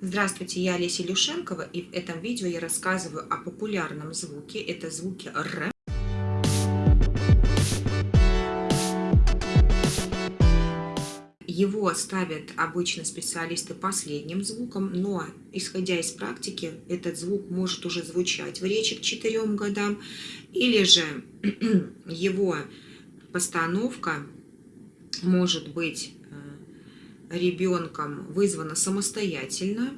Здравствуйте, я Олеся Илюшенкова, и в этом видео я рассказываю о популярном звуке. Это звуки Р. Его ставят обычно специалисты последним звуком, но, исходя из практики, этот звук может уже звучать в речи к четырем годам, или же его постановка может быть ребенком вызвана самостоятельно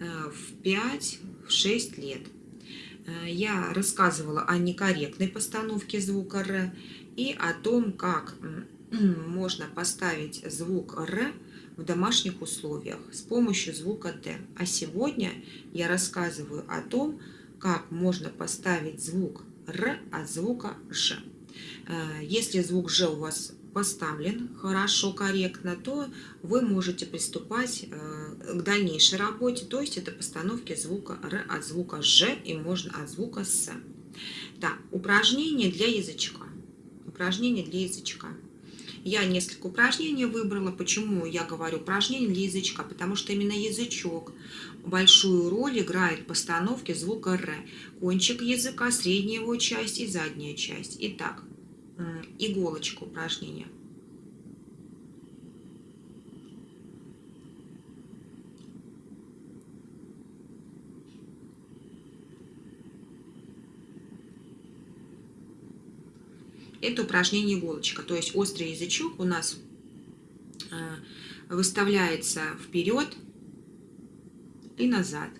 э, в 5-6 лет. Э, я рассказывала о некорректной постановке звука «р» и о том, как можно поставить звук «р» в домашних условиях с помощью звука «д». А сегодня я рассказываю о том, как можно поставить звук «р» от звука «ж». Э, если звук «ж» у вас поставлен хорошо, корректно, то вы можете приступать э, к дальнейшей работе, то есть это постановки звука Р от звука Ж и можно от звука С. Да, упражнение для язычка. Упражнение для язычка. Я несколько упражнений выбрала. Почему я говорю упражнение для язычка? Потому что именно язычок большую роль играет в постановке звука Р. Кончик языка, средняя его часть и задняя часть. Итак, иголочку упражнения. Это упражнение иголочка, то есть острый язычок у нас э, выставляется вперед и назад.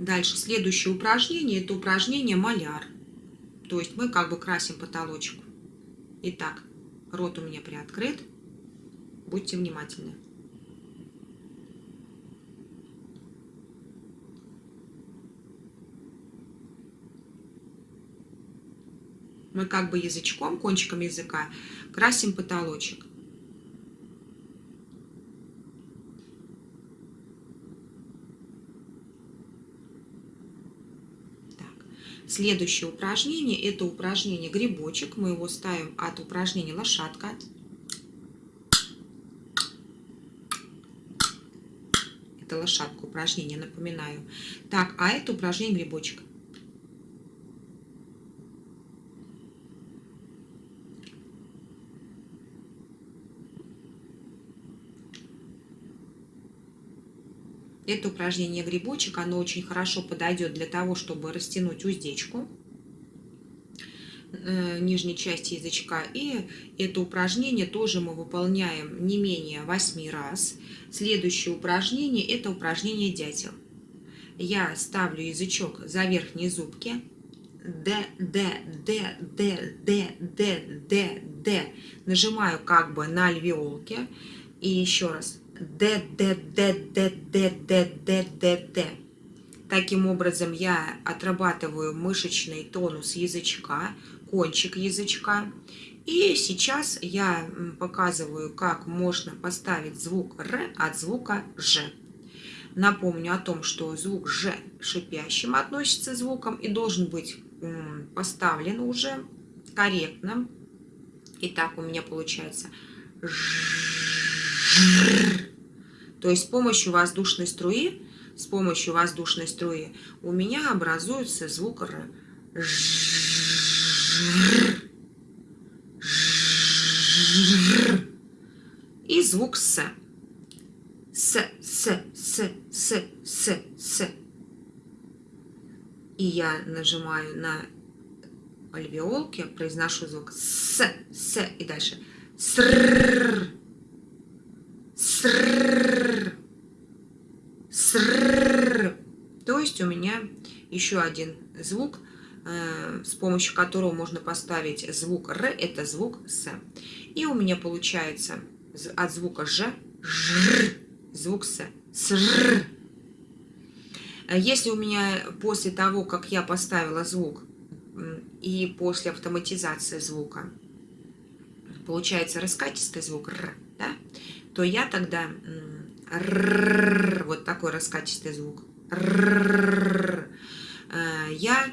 Дальше, следующее упражнение, это упражнение маляр. То есть мы как бы красим потолочек. Итак, рот у меня приоткрыт. Будьте внимательны. Мы как бы язычком, кончиком языка красим потолочек. Следующее упражнение, это упражнение грибочек. Мы его ставим от упражнения лошадка. Это лошадка упражнение, напоминаю. Так, а это упражнение грибочек. Это упражнение грибочек, оно очень хорошо подойдет для того, чтобы растянуть уздечку э, нижней части язычка. И это упражнение тоже мы выполняем не менее 8 раз. Следующее упражнение – это упражнение дятел. Я ставлю язычок за верхние зубки. Д, Д, Д, Д, Д, Д, Д, Д. Нажимаю как бы на альвеолки. И еще раз. Д, Д, Д, Д, Д, Д, Д, Д, Д. Таким образом я отрабатываю мышечный тонус язычка, кончик язычка. И сейчас я показываю, как можно поставить звук Р от звука Ж. Напомню о том, что звук Ж шипящим относится звуком и должен быть поставлен уже корректно. Итак, у меня получается Ж. То есть с помощью воздушной струи, с помощью воздушной струи у меня образуется звук Р. И звук С. С, С, С, С, С, С. И я нажимаю на альвеолки, произношу звук С, С, и дальше Срррр. То есть у меня еще один звук, с помощью которого можно поставить звук Р, это звук С. И у меня получается от звука Ж звук С. Срррр. Если у меня после того, как я поставила звук, и после автоматизации звука, получается раскатистый звук Р, да, то я тогда вот такой раскатистый звук. Я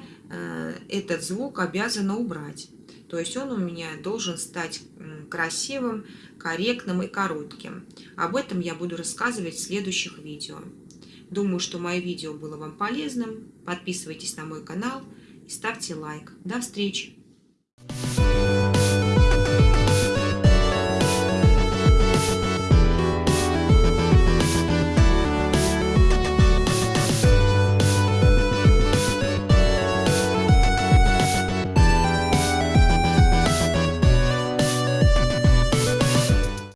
этот звук обязана убрать. То есть он у меня должен стать красивым, корректным и коротким. Об этом я буду рассказывать в следующих видео. Думаю, что мое видео было вам полезным. Подписывайтесь на мой канал и ставьте лайк. До встречи!